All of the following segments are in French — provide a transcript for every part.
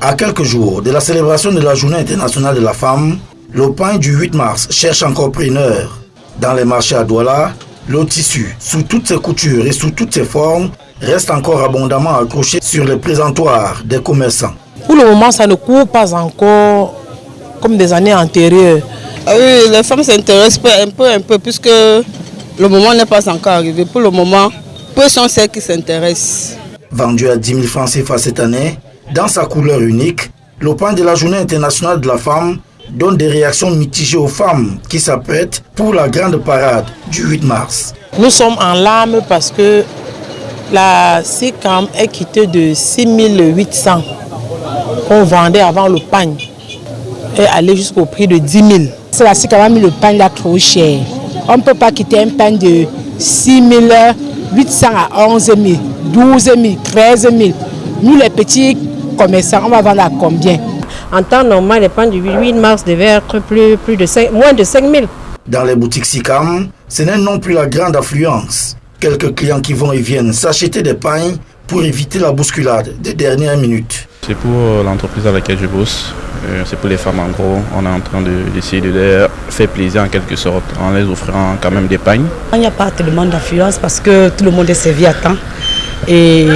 À quelques jours de la célébration de la Journée internationale de la femme, le pain du 8 mars cherche encore preneur. Dans les marchés à Douala, le tissu, sous toutes ses coutures et sous toutes ses formes, reste encore abondamment accroché sur les présentoirs des commerçants. Pour le moment, ça ne court pas encore comme des années antérieures. Ah oui, les femmes s'intéressent un peu, un peu, puisque le moment n'est pas encore arrivé. Pour le moment, peu sont celles qui s'intéressent. Vendu à 10 000 francs CFA cette année, dans sa couleur unique, le pain de la Journée internationale de la femme donne des réactions mitigées aux femmes qui s'apprêtent pour la grande parade du 8 mars. Nous sommes en larmes parce que la SICAM est quittée de 6800 qu'on vendait avant le pain et allé jusqu'au prix de 10 000. C'est la SICAM a mis le pain là trop cher. On ne peut pas quitter un pain de 6 800 à 11 000, 12 000, 13 000. Nous les petits commerçants, on va vendre à combien? En temps normal, les pains du 8 mars devaient être plus, plus de 5, moins de 5 000. Dans les boutiques SICAM, ce n'est non plus la grande affluence. Quelques clients qui vont et viennent s'acheter des pains pour éviter la bousculade des dernières minutes. C'est pour l'entreprise à laquelle je bosse, euh, c'est pour les femmes en gros. On est en train d'essayer de, leur faire plaisir en quelque sorte en les offrant quand même des pains. Il n'y a pas tellement d'affluence parce que tout le monde est servi à temps et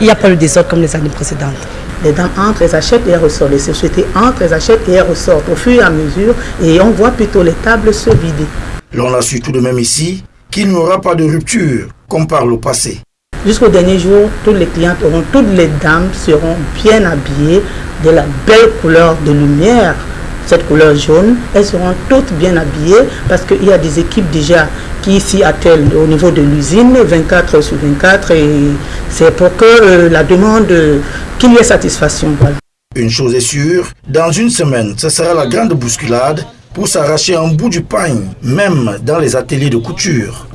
il n'y a pas le désordre comme les années précédentes. Les dames entrent, elles achètent et elles ressortent. Les sociétés entrent, elles achètent et elles ressortent au fur et à mesure et on voit plutôt les tables se vider. L'on a su tout de même ici qu'il n'y aura pas de rupture comme par le passé. Jusqu'au dernier jour, toutes les clientes auront, toutes les dames seront bien habillées de la belle couleur de lumière cette couleur jaune. Elles seront toutes bien habillées parce qu'il y a des équipes déjà qui s'y attellent au niveau de l'usine 24 sur 24 et c'est pour que euh, la demande, qu'il y ait satisfaction. Une chose est sûre, dans une semaine, ce sera la grande bousculade pour s'arracher un bout du pain, même dans les ateliers de couture.